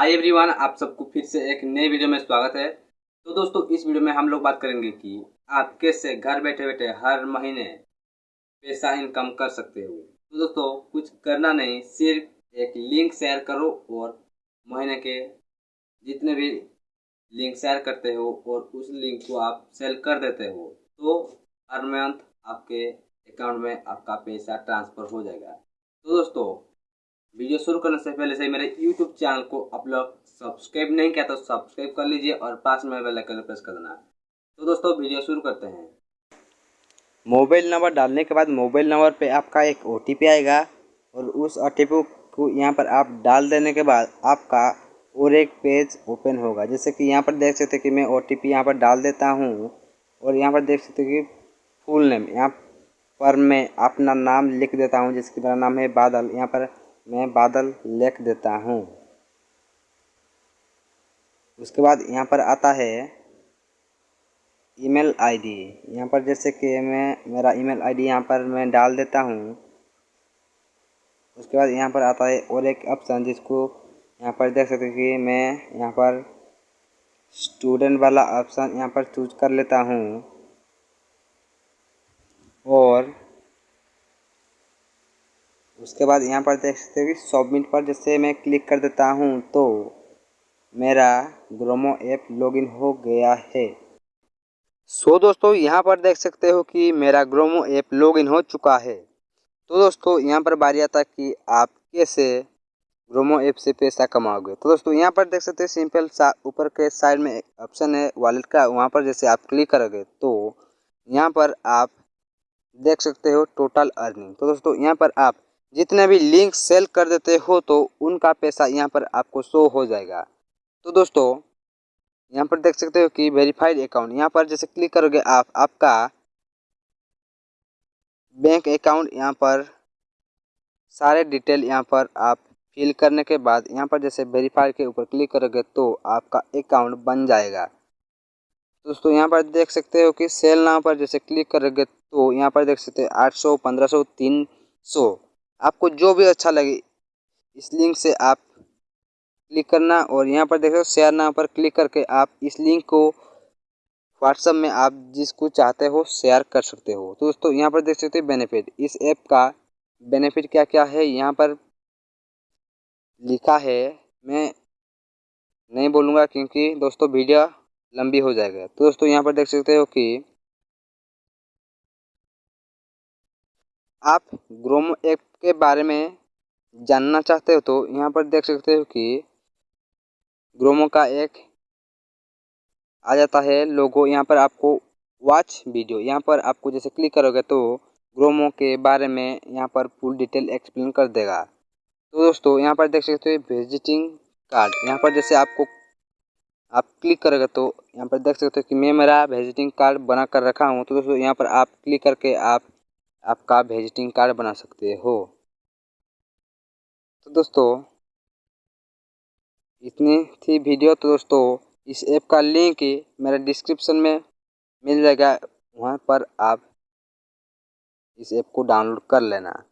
Hi everyone आप सबको फिर से एक नए वीडियो में स्वागत है। तो दोस्तों, इस वीडियो में हम लोग बात करेंगे कि आप कैसे घर बैठे बैठे हर महीने पैसा इनकम कर सकते हो। तो दोस्तों, कुछ करना नहीं, सिर्फ़ एक लिंक शेयर करो और महीने के जितने भी लिंक शेयर करते हो और उस लिंक को आप सेल कर देते हो तो हर मंथ आपके अकाउंट में आपका पैसा ट्रांसफ़र हो जाएगा। तो दोस्तों वीडियो शुरू करने से पहले से मेरे यूट्यूब चैनल को आप लोग सब्सक्राइब नहीं किया तो सब्सक्राइब कर लीजिए और पास में बेल आइकन प्रेस कर देना। तो दोस्तों, वीडियो शुरू करते हैं। मोबाइल नंबर डालने के बाद मोबाइल नंबर पे आपका एक ओटीपी आएगा और उस ओटीपी को यहाँ पर आप डाल देने के बाद आपका और एक पेज ओपन होगा। जैसे कि यहाँ पर देख सकते कि मैं ओ टी पी यहाँ पर डाल देता हूँ और यहाँ पर देख सकते कि फुल नेम यहाँ पर मैं अपना नाम लिख देता हूँ। जिसकी मेरा नाम है बादल, यहाँ पर मैं बादल लिख देता हूँ। उसके बाद यहाँ पर आता है ईमेल आईडी। यहाँ पर जैसे कि मैं, मेरा ईमेल आईडी यहाँ पर मैं डाल देता हूँ। उसके बाद यहाँ पर आता है और एक ऑप्शन जिसको यहाँ पर देख सकते हैं कि मैं यहाँ पर स्टूडेंट वाला ऑप्शन यहाँ पर चूज़ कर लेता हूँ और उसके बाद यहाँ पर देख सकते हो कि सबमिट पर जैसे मैं क्लिक कर देता हूँ तो मेरा ग्रोमो ऐप लॉगिन हो गया है। सो दोस्तों, यहाँ पर देख सकते हो कि मेरा ग्रोमो ऐप लॉगिन हो चुका है। तो दोस्तों, यहाँ पर बारी आता कि आप कैसे ग्रोमो ऐप से पैसा कमाओगे। तो दोस्तों, यहाँ पर देख सकते हैं सिंपल सा ऊपर के साइड में ऑप्शन है वॉलेट का। वहाँ पर जैसे आप क्लिक करोगे तो यहाँ पर आप देख सकते हो टोटल अर्निंग तो दोस्तों, यहाँ पर आप जितने भी लिंक सेल कर देते हो तो उनका पैसा यहाँ पर आपको शो हो जाएगा। तो दोस्तों, यहाँ पर देख सकते हो कि वेरीफाइड अकाउंट यहाँ पर जैसे क्लिक करोगे आप, आपका बैंक अकाउंट यहाँ पर सारे डिटेल यहाँ पर आप फिल करने के बाद यहाँ पर जैसे वेरीफाई के ऊपर क्लिक करोगे तो आपका अकाउंट बन जाएगा। दोस्तों, यहाँ पर देख सकते हो कि सेल नाम पर जैसे क्लिक करोगे तो यहाँ पर देख सकते हैं आठ सौ, पंद्रह सौ, तीन सौ आपको जो भी अच्छा लगे, इस लिंक से आप क्लिक करना और यहाँ पर देखो शेयर नाम पर क्लिक करके आप इस लिंक को व्हाट्सअप में आप जिसको चाहते हो शेयर कर सकते हो। तो दोस्तों, यहाँ पर देख सकते हो बेनिफिट इस ऐप का बेनिफिट क्या क्या है? यहाँ पर लिखा है, मैं नहीं बोलूँगा क्योंकि दोस्तों वीडियो लंबी हो जाएगा। तो दोस्तों, यहाँ पर देख सकते हो कि आप ग्रोमो ऐप के बारे में जानना चाहते हो तो यहाँ पर देख सकते हो कि ग्रोमो का एक आ जाता है लोगो। यहाँ पर आपको वॉच वीडियो यहाँ पर आपको जैसे क्लिक करोगे तो ग्रोमो के बारे में यहाँ पर फुल डिटेल एक्सप्लेन कर देगा। तो दोस्तों, यहाँ पर देख सकते हो विजिटिंग कार्ड यहाँ पर जैसे आपको, आप क्लिक करोगे तो यहाँ पर देख सकते हो कि मैं मेरा विजिटिंग कार्ड बना कर रखा हूँ। तो दोस्तों, यहाँ पर आप क्लिक करके आप आपका विजिटिंग कार्ड बना सकते हो। तो दोस्तों, इतनी थी वीडियो तो दोस्तों, इस ऐप का लिंक मेरे डिस्क्रिप्शन में मिल जाएगा। वहाँ पर आप इस ऐप को डाउनलोड कर लेना।